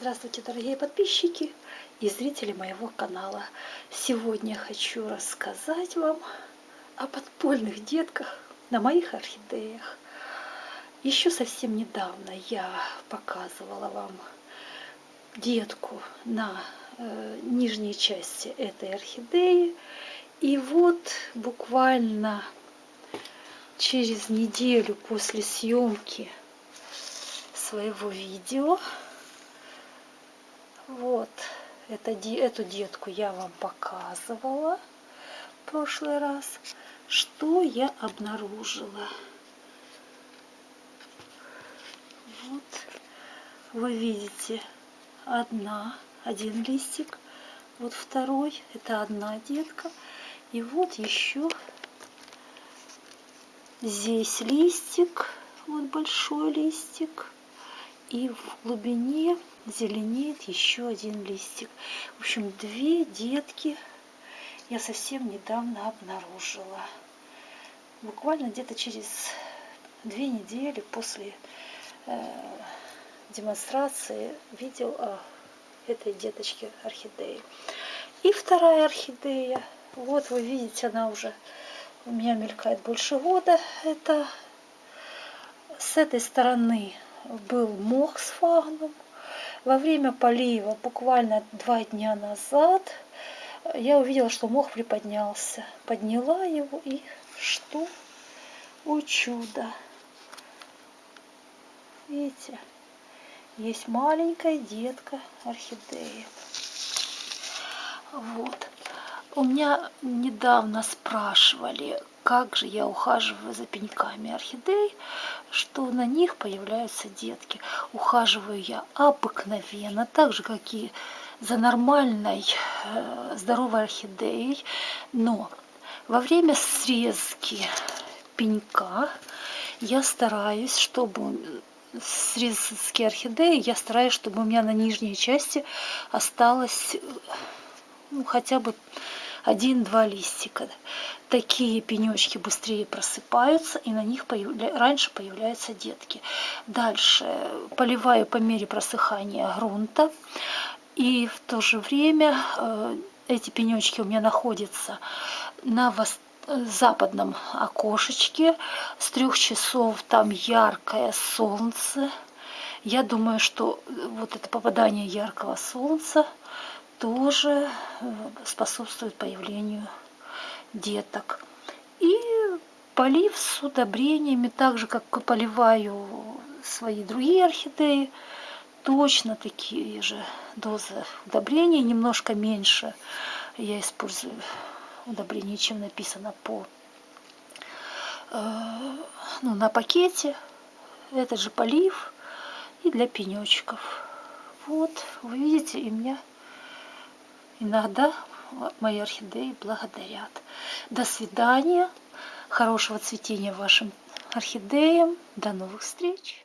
Здравствуйте, дорогие подписчики и зрители моего канала. Сегодня хочу рассказать вам о подпольных детках на моих орхидеях. Еще совсем недавно я показывала вам детку на э, нижней части этой орхидеи. И вот буквально через неделю после съемки своего видео вот, это, эту детку я вам показывала в прошлый раз. Что я обнаружила? Вот, вы видите, одна, один листик. Вот второй, это одна детка. И вот еще здесь листик, вот большой листик. И в глубине зеленеет еще один листик. В общем, две детки я совсем недавно обнаружила. Буквально где-то через две недели после э, демонстрации видео о этой деточке орхидеи. И вторая орхидея. Вот вы видите, она уже у меня мелькает больше года. Это с этой стороны был мох с фагном. Во время полива, буквально два дня назад, я увидела, что мох приподнялся. Подняла его и что? О чудо! Видите, есть маленькая детка орхидеи. Вот. У меня недавно спрашивали, как же я ухаживаю за пеньками орхидей, что на них появляются детки. Ухаживаю я обыкновенно, так же, как и за нормальной э, здоровой орхидеей, но во время срезки пенька я стараюсь, чтобы срезки орхидеи, я стараюсь, чтобы у меня на нижней части осталось ну, хотя бы один-два листика. Такие пенечки быстрее просыпаются, и на них появля... раньше появляются детки. Дальше поливаю по мере просыхания грунта. И в то же время э, эти пенечки у меня находятся на вос... западном окошечке. С трех часов там яркое солнце. Я думаю, что вот это попадание яркого солнца тоже э, способствует появлению деток. И полив с удобрениями, так же, как поливаю свои другие орхидеи, точно такие же дозы удобрений, немножко меньше я использую удобрений, чем написано по э, ну, на пакете. Этот же полив и для пенечков. Вот, вы видите, и у меня Иногда мои орхидеи благодарят. До свидания. Хорошего цветения вашим орхидеям. До новых встреч.